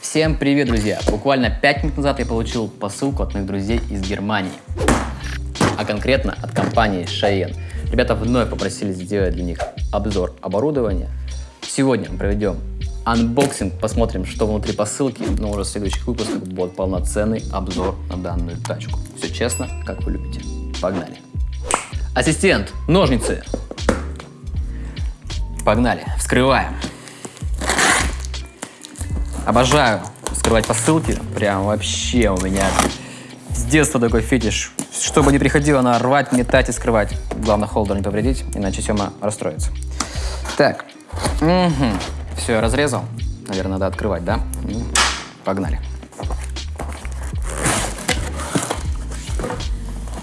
Всем привет, друзья! Буквально 5 минут назад я получил посылку от моих друзей из Германии, а конкретно от компании Cheyenne. Ребята вновь попросили сделать для них обзор оборудования. Сегодня мы проведем unboxing, посмотрим, что внутри посылки, но уже в следующих выпусках будет полноценный обзор на данную тачку. Все честно, как вы любите. Погнали! Ассистент, ножницы! Погнали, вскрываем. Обожаю скрывать посылки. Прям вообще у меня с детства такой фетиш. Чтобы не приходило на рвать, метать и скрывать. Главное, холдер не повредить, иначе Сема расстроится. Так. Угу. Все, я разрезал. Наверное, надо открывать, да? Погнали.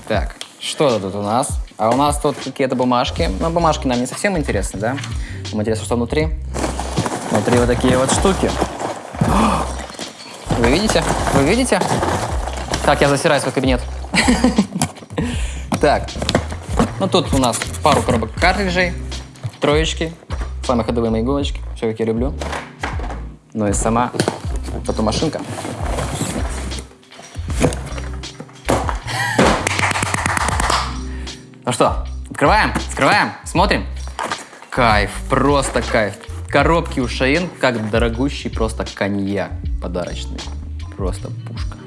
Так, что тут у нас? А у нас тут какие-то бумажки. Но бумажки нам не совсем интересны, да? Нам интересно, что внутри. Внутри вот такие вот штуки. Вы видите? Вы видите? Как я засираю свой кабинет. Так, ну тут у нас пару коробок картриджей, троечки, самые ходовые мои иголочки, все как я люблю. Ну и сама тату-машинка. Ну что, открываем, открываем, смотрим. Кайф, просто кайф. Коробки у Шаин как дорогущий просто коньяк подарочный. Просто пушка.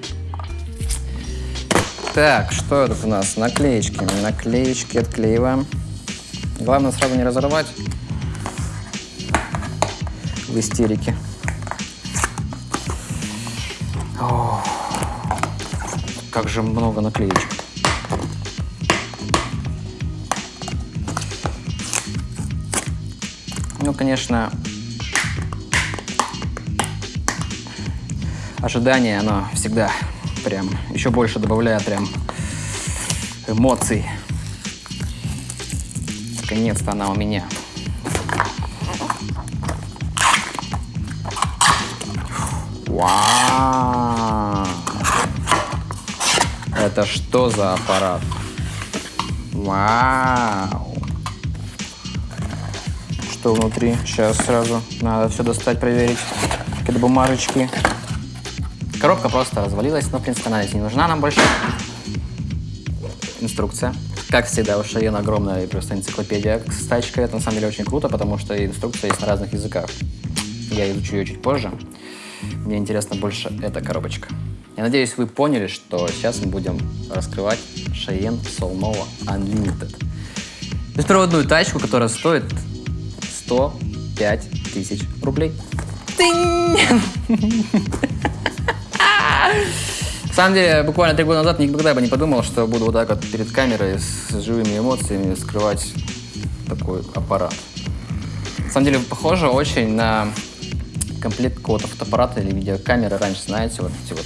Так, что это у нас? Наклеечки. Наклеечки отклеиваем. Главное сразу не разорвать в истерике. О, как же много наклеечек. Ну, конечно, ожидание, оно всегда прям еще больше добавляет прям эмоций. Наконец-то она у меня. Вау! Это что за аппарат? Вау! Что внутри? Сейчас сразу надо все достать, проверить. Какие-то бумажечки. Коробка просто развалилась, но, в принципе, она здесь не нужна нам больше. Инструкция. Как всегда, у Шаен огромная просто энциклопедия с тачкой. Это на самом деле очень круто, потому что инструкция есть на разных языках. Я изучу ее чуть позже. Мне интересна больше эта коробочка. Я надеюсь, вы поняли, что сейчас мы будем раскрывать Cheyenne Solnova Unlimited. Беспроводную тачку, которая стоит 105 тысяч рублей. На самом деле, буквально три года назад никогда бы не подумал, что буду вот так вот перед камерой с живыми эмоциями скрывать такой аппарат. На самом деле, похоже очень на комплект какого-то фотоаппарата или видеокамеры. Раньше, знаете, вот эти вот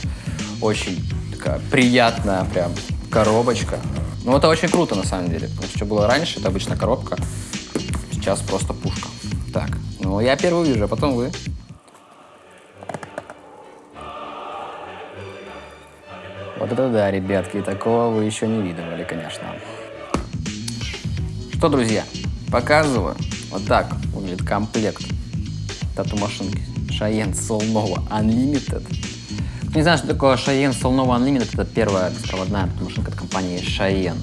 очень такая приятная прям коробочка. Ну, это очень круто, на самом деле. Потому что, было раньше, это обычная коробка. Сейчас просто пушка. Так, ну, я первый вижу, а потом вы. Вот это да, ребятки, такого вы еще не видывали, конечно. Что, друзья, показываю. Вот так выглядит комплект тату-машинки Cheyenne Solnova Unlimited. Кто не знает, что такое Cheyenne Solnova Unlimited, это первая беспроводная тату-машинка от компании Cheyenne.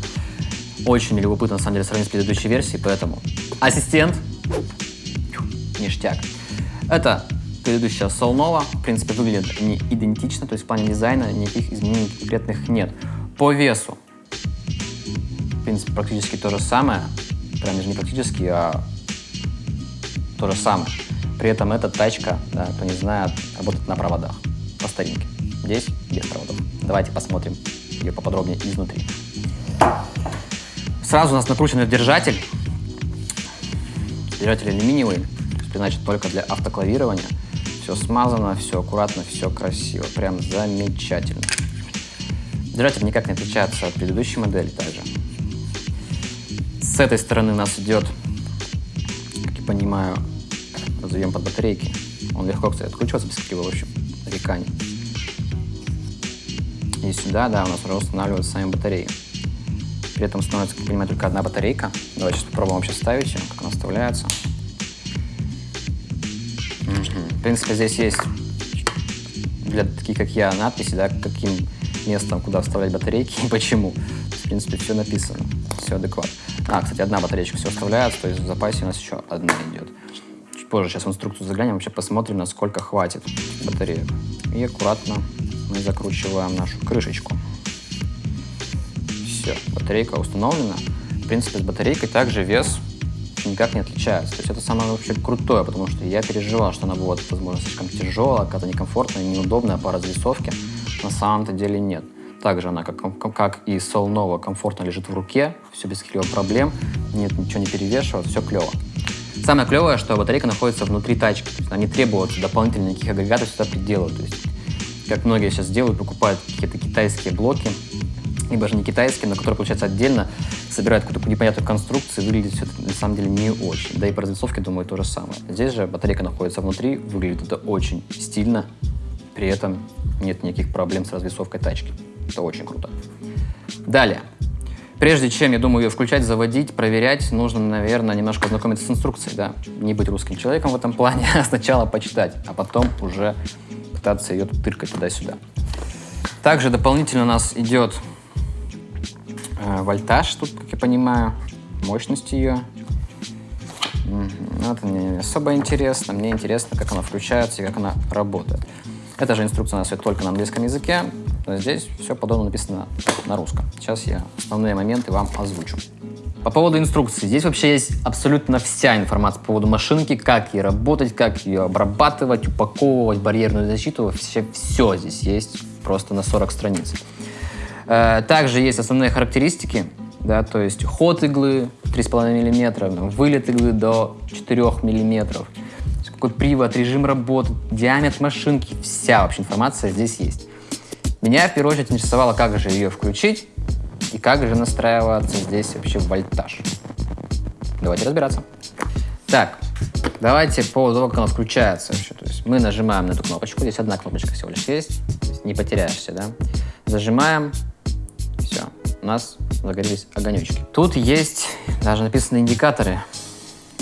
Очень любопытно, на самом деле, сравнить с предыдущей версией, поэтому ассистент, ништяк. Это предыдущая Solnova, в принципе, выглядит не идентично, то есть в плане дизайна никаких изменений конкретных нет. По весу, в принципе, практически то же самое, прям даже не практически, а то же самое. При этом эта тачка, да, кто не знает, работает на проводах, по старинке. Здесь без проводов. Давайте посмотрим ее поподробнее изнутри. Сразу у нас накручен держатель. Держатель алюминиевый, значит только для автоклавирования. Все смазано, все аккуратно, все красиво. Прям замечательно. Держатель никак не отличается от предыдущей модели также. С этой стороны нас идет, как я понимаю, разовьем под батарейки. Он легко, кстати, откручивается без каких-либо, в общем, нареканий. И сюда, да, у нас уже устанавливаются сами батареи. При этом становится, как я понимаю, только одна батарейка. Давайте сейчас попробуем вообще ставить ее, как она вставляется. В принципе, здесь есть для таких, как я, надписи, да, каким местом, куда вставлять батарейки и почему. В принципе, все написано, все адекватно. А, кстати, одна батареечка все вставляется, то есть в запасе у нас еще одна идет. Чуть позже сейчас в инструкцию заглянем, вообще посмотрим, насколько хватит батареек. И аккуратно мы закручиваем нашу крышечку. Все, батарейка установлена. В принципе, с батарейкой также вес никак не отличается. То есть это самое вообще крутое, потому что я переживал, что она будет, возможно, слишком тяжелая, какая-то некомфортная, неудобная по развесовке. На самом-то деле нет. Также она, как, как и Solnova, комфортно лежит в руке, все без каких-либо проблем, нет, ничего не перевешивает, все клево. Самое клевое, что батарейка находится внутри тачки, то есть она не требует дополнительных никаких агрегатов сюда приделывать. То есть, как многие сейчас делают, покупают какие-то китайские блоки, либо же не китайские, но которые, получается, отдельно собирают какую-то непонятную конструкцию, выглядит все это на самом деле не очень. Да и по развесовке, думаю, то же самое. Здесь же батарейка находится внутри, выглядит это очень стильно, при этом нет никаких проблем с развесовкой тачки. Это очень круто. Далее. Прежде чем, я думаю, ее включать, заводить, проверять, нужно, наверное, немножко ознакомиться с инструкцией, да, не быть русским человеком в этом плане, а сначала почитать, а потом уже пытаться ее тыркать туда-сюда. Также дополнительно у нас идет вольтаж, тут, как я понимаю, мощность ее. Угу. Это мне не особо интересно, мне интересно, как она включается и как она работает. Эта же инструкция у нас только на английском языке, но здесь все подобно написано на русском. Сейчас я основные моменты вам озвучу. По поводу инструкции. Здесь вообще есть абсолютно вся информация по поводу машинки, как ей работать, как ее обрабатывать, упаковывать, барьерную защиту. Все, все здесь есть просто на 40 страниц. Э, также есть основные характеристики, да, то есть ход иглы 3,5 мм, вылет иглы до 4 мм, какой привод, режим работы, диаметр машинки, вся вообще информация здесь есть. Меня в первую очередь интересовало, как же ее включить и как же настраиваться здесь вообще вольтаж. Давайте разбираться. Так, давайте по того, как она включается вообще. То есть мы нажимаем на эту кнопочку, здесь одна кнопочка всего лишь есть, не потеряешься, да. Зажимаем, у нас загорелись огонечки. Тут есть даже написаны индикаторы,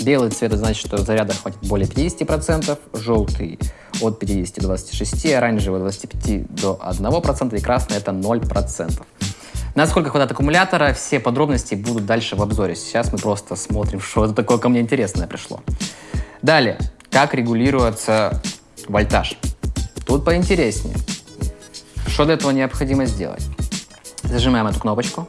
Белый цвет значит, что заряда хватит более 50%, желтый от 50 до 26, оранжевый от 25 до 1% и красный это 0%. Насколько хватает аккумулятора, все подробности будут дальше в обзоре. Сейчас мы просто смотрим, что это такое ко мне интересное пришло. Далее, как регулируется вольтаж. Тут поинтереснее. Что для этого необходимо сделать? Зажимаем эту кнопочку,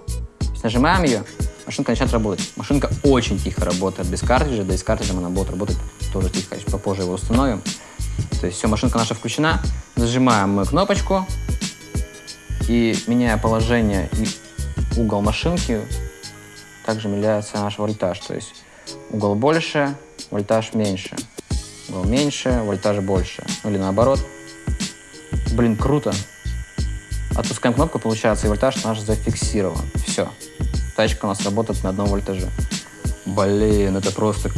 нажимаем ее, машинка начинает работать. Машинка очень тихо работает без картриджа, да и с картриджем она будет работать тоже тихо. Попозже его установим. То есть все, машинка наша включена. Зажимаем мы кнопочку и меняя положение и угол машинки, также меняется наш вольтаж. То есть угол больше, вольтаж меньше. Угол меньше, вольтаж больше. Ну или наоборот. Блин, круто. Отпускаем кнопку, получается, и вольтаж наш зафиксирован. Все тачка у нас работает на одном вольтаже. Блин, это просто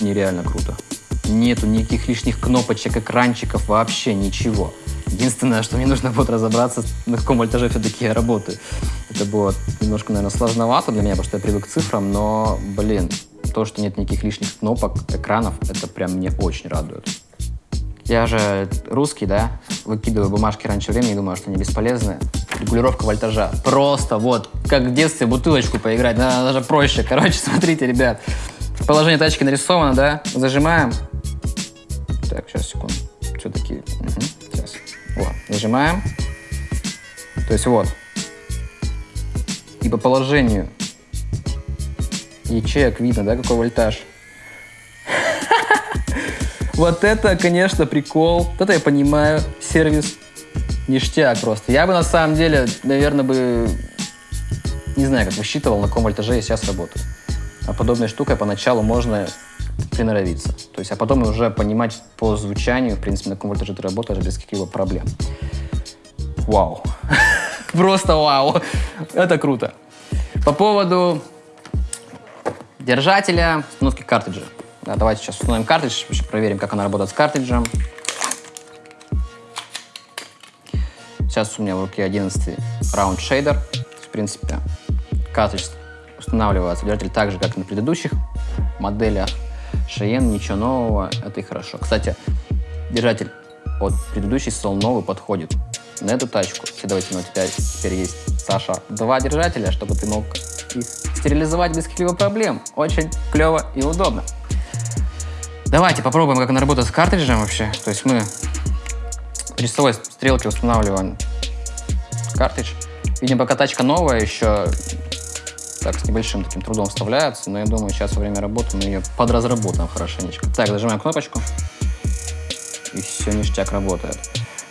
нереально круто. Нету никаких лишних кнопочек, экранчиков, вообще ничего. Единственное, что мне нужно будет разобраться, на каком вольтаже все-таки я работаю. Это будет немножко, наверное, сложновато для меня, потому что я привык к цифрам, но, блин, то, что нет никаких лишних кнопок, экранов, это прям мне очень радует. Я же русский, да, выкидываю бумажки раньше времени, думаю, что они бесполезны. Регулировка вольтажа. Просто вот, как в детстве бутылочку поиграть, да, даже проще. Короче, смотрите, ребят. Положение тачки нарисовано, да, зажимаем. Так, сейчас, секунду. Все-таки, угу, сейчас. Вот, нажимаем. То есть вот. И по положению ячеек видно, да, какой вольтаж. Вот это, конечно, прикол. Это я понимаю. Сервис ништяк просто. Я бы на самом деле, наверное, бы не знаю, как высчитывал, на каком вольтаже я сейчас работаю. А подобной штукой поначалу можно приноровиться. То есть, а потом уже понимать по звучанию, в принципе, на каком вольтаже ты работаешь без каких-либо проблем. Вау. Просто вау. Это круто. По поводу держателя, установки картриджа. Да, давайте сейчас установим картридж, проверим, как она работает с картриджем. Сейчас у меня в руке 11 Round Shader. В принципе, картридж устанавливается держатель так же, как и на предыдущих моделях. Cheyenne, ничего нового, это и хорошо. Кстати, держатель от предыдущий стол новый подходит. На эту тачку, следовательно, у тебя теперь есть, Саша, два держателя, чтобы ты мог их стерилизовать без каких-либо проблем. Очень клево и удобно. Давайте попробуем, как она работает с картриджем вообще. То есть мы при стрелке устанавливаем картридж. Видим, пока тачка новая, еще так с небольшим таким трудом вставляется, но я думаю, сейчас во время работы мы ее подразработаем хорошенечко. Так, нажимаем кнопочку, и все, ништяк работает.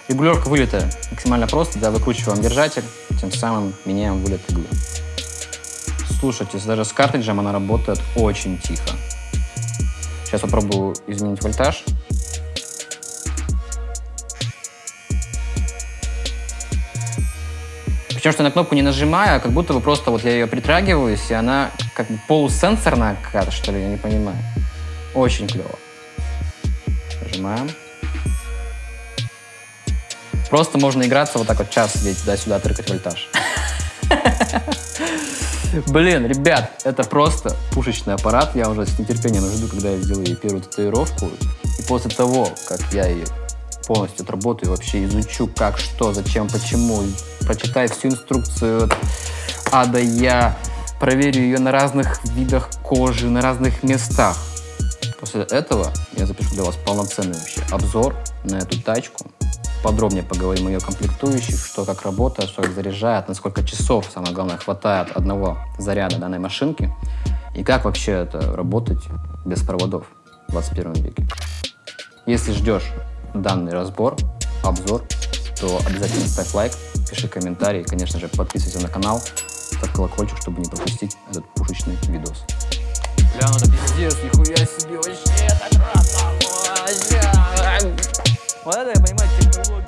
Регулировка вылета максимально просто, да, выкручиваем держатель, тем самым меняем вылет иглы. Слушайте, даже с картриджем она работает очень тихо. Сейчас попробую изменить вольтаж. Причем, что я на кнопку не нажимаю, а как будто бы просто вот я ее притрагиваюсь, и она как бы полусенсорная какая-то, что ли, я не понимаю. Очень клево. Нажимаем. Просто можно играться вот так вот час сидеть туда-сюда, тыркать вольтаж. Блин, ребят, это просто пушечный аппарат. Я уже с нетерпением жду, когда я сделаю первую татуировку. И после того, как я ее полностью отработаю, вообще изучу, как, что, зачем, почему, прочитаю всю инструкцию от А до Я, проверю ее на разных видах кожи, на разных местах. После этого я запишу для вас полноценный вообще обзор на эту тачку, подробнее поговорим о ее комплектующих, что как работает, что как заряжает, на сколько часов, самое главное, хватает одного заряда данной машинки и как вообще это работать без проводов в 21 веке. Если ждешь данный разбор, обзор, то обязательно ставь лайк, пиши комментарий, конечно же, подписывайся на канал, ставь колокольчик, чтобы не пропустить этот пушечный видос. Бля, ну это пиздец, нихуя себе, вообще так рад, Вот это я понимаю технологию.